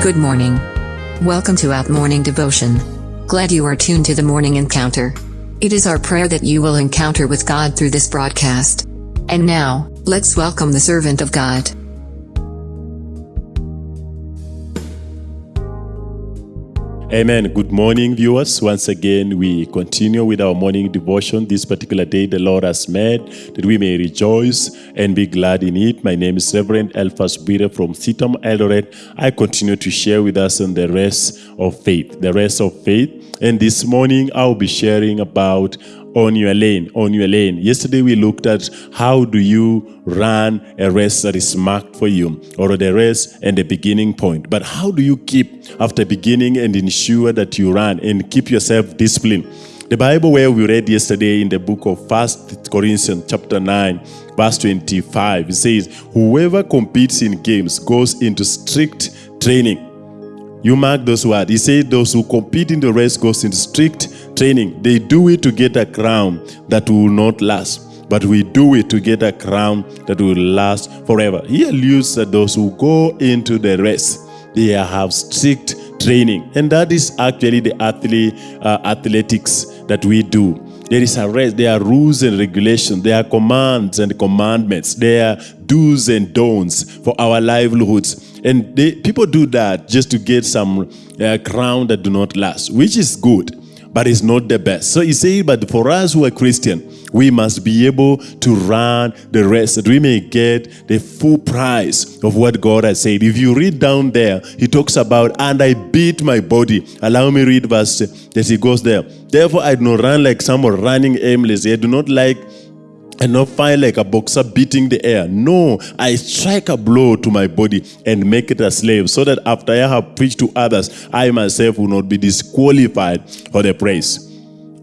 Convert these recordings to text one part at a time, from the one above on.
Good morning. Welcome to Out Morning Devotion. Glad you are tuned to the morning encounter. It is our prayer that you will encounter with God through this broadcast. And now, let's welcome the servant of God. Amen. Good morning, viewers. Once again, we continue with our morning devotion. This particular day, the Lord has made that we may rejoice and be glad in it. My name is Reverend Elphas Bire from CITAM Eldoret. I continue to share with us on the rest of faith, the rest of faith. And this morning, I'll be sharing about on your lane, on your lane. Yesterday we looked at how do you run a race that is marked for you or the race and the beginning point. But how do you keep after beginning and ensure that you run and keep yourself disciplined? The Bible where we read yesterday in the book of First Corinthians chapter 9 verse 25 it says whoever competes in games goes into strict training. You mark those words. He said those who compete in the race goes into strict training. They do it to get a crown that will not last, but we do it to get a crown that will last forever. He alludes that those who go into the race, they have strict training, and that is actually the athlete, uh, athletics that we do. There is a race, there are rules and regulations, there are commands and commandments, there are do's and don'ts for our livelihoods. And they, people do that just to get some uh, crown that do not last, which is good but it's not the best. So he said, but for us who are Christian, we must be able to run the rest that we may get the full price of what God has said. If you read down there, he talks about, and I beat my body. Allow me read verse that he goes there. Therefore, I do not run like someone running aimlessly. I do not like and not fight like a boxer beating the air. No, I strike a blow to my body and make it a slave, so that after I have preached to others, I myself will not be disqualified for the praise.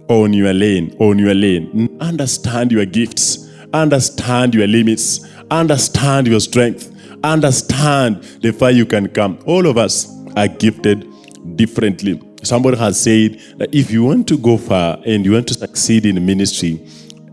On your lane, on your lane. Understand your gifts, understand your limits, understand your strength, understand the far you can come. All of us are gifted differently. Somebody has said that if you want to go far and you want to succeed in ministry,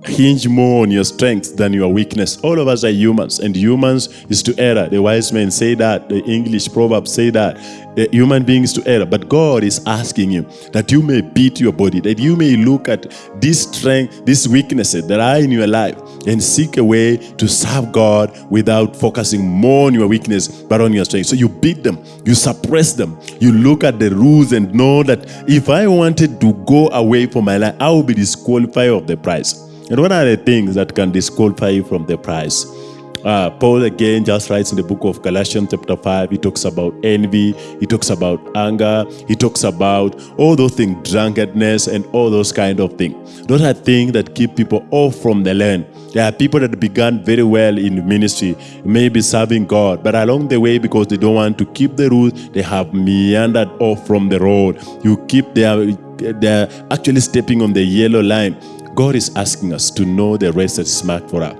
hinge more on your strength than your weakness. All of us are humans, and humans is to error. The wise men say that, the English proverbs say that, the human beings to error. But God is asking you that you may beat your body, that you may look at this strength, these weaknesses that are in your life, and seek a way to serve God without focusing more on your weakness, but on your strength. So you beat them, you suppress them, you look at the rules and know that if I wanted to go away from my life, I will be disqualified of the prize. And what are the things that can disqualify you from the prize? Uh, Paul again just writes in the book of Galatians chapter 5, he talks about envy, he talks about anger, he talks about all those things, drunkenness and all those kind of things. Those are things that keep people off from the land. There are people that began very well in ministry, maybe serving God, but along the way, because they don't want to keep the rules, they have meandered off from the road. You keep their, they're actually stepping on the yellow line. God is asking us to know the race that is marked for us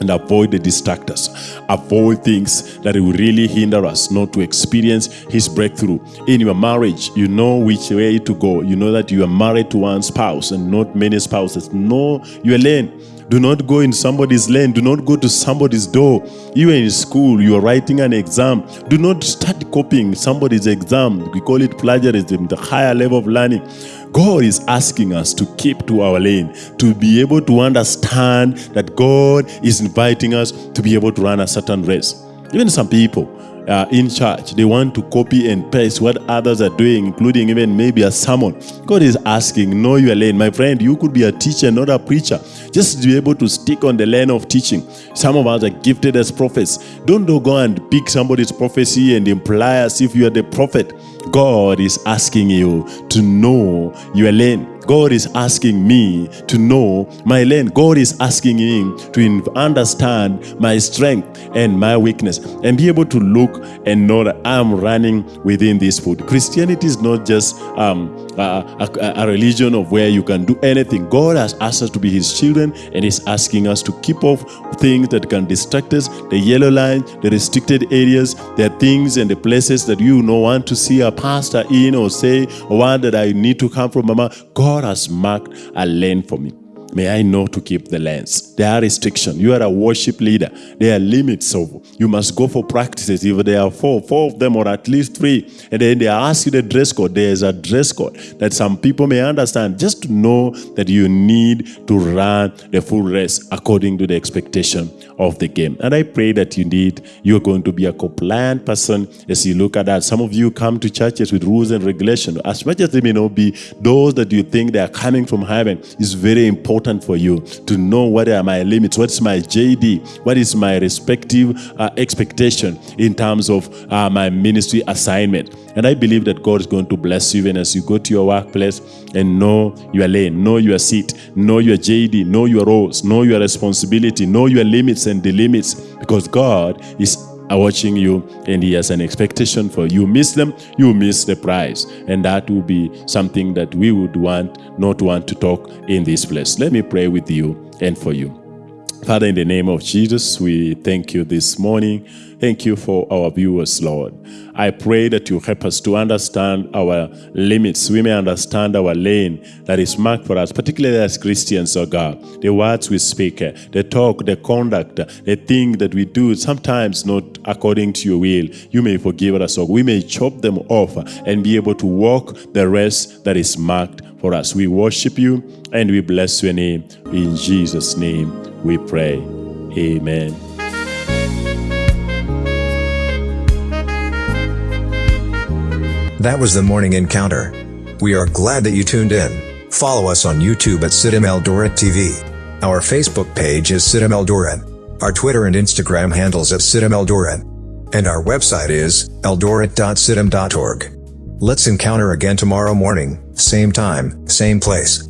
and avoid the distractors. Avoid things that will really hinder us not to experience his breakthrough. In your marriage, you know which way to go. You know that you are married to one spouse and not many spouses. Know your lane. Do not go in somebody's lane. Do not go to somebody's door. You are in school, you are writing an exam. Do not start copying somebody's exam. We call it plagiarism, the higher level of learning. God is asking us to keep to our lane, to be able to understand that God is inviting us to be able to run a certain race. Even some people, uh, in church. They want to copy and paste what others are doing, including even maybe a sermon. God is asking, know your lane. My friend, you could be a teacher, not a preacher. Just be able to stick on the lane of teaching. Some of us are gifted as prophets. Don't go and pick somebody's prophecy and imply as if you are the prophet. God is asking you to know your lane. God is asking me to know my lane. God is asking him to understand my strength and my weakness and be able to look and know that I'm running within this food. Christianity is not just um, a, a, a, religion of where you can do anything. God has asked us to be his children and is asking us to keep off things that can distract us, the yellow line, the restricted areas, the things and the places that you don't want to see a pastor in or say, or one that I need to come from mama. God has marked a lane for me. May I know to keep the lens. There are restrictions. You are a worship leader. There are limits of you must go for practices. If there are four, four of them or at least three, and then they ask you the dress code, there is a dress code that some people may understand. Just to know that you need to run the full race according to the expectation of the game. And I pray that you need you're going to be a compliant person as you look at that. Some of you come to churches with rules and regulations. As much as they may not be those that you think they are coming from heaven, it's very important for you to know what are my limits, what's my JD, what is my respective uh, expectation in terms of uh, my ministry assignment. And I believe that God is going to bless you even as you go to your workplace and know your lane, know your seat, know your JD, know your roles, know your responsibility, know your limits and the limits because God is watching you and he has an expectation for you. Miss them you miss the prize. And that will be something that we would want not want to talk in this place. Let me pray with you and for you Father, in the name of Jesus, we thank you this morning. Thank you for our viewers, Lord. I pray that you help us to understand our limits. We may understand our lane that is marked for us, particularly as Christians, oh God. The words we speak, the talk, the conduct, the thing that we do, sometimes not according to your will. You may forgive us, or we may chop them off and be able to walk the rest that is marked for us. We worship you and we bless your name. In Jesus' name we pray. Amen. That was the morning encounter. We are glad that you tuned in. Follow us on YouTube at CITAM Eldoret TV. Our Facebook page is CITAM Eldoret. Our Twitter and Instagram handles at CITAM Eldoret. And our website is eldoret.citam.org. Let's encounter again tomorrow morning, same time, same place.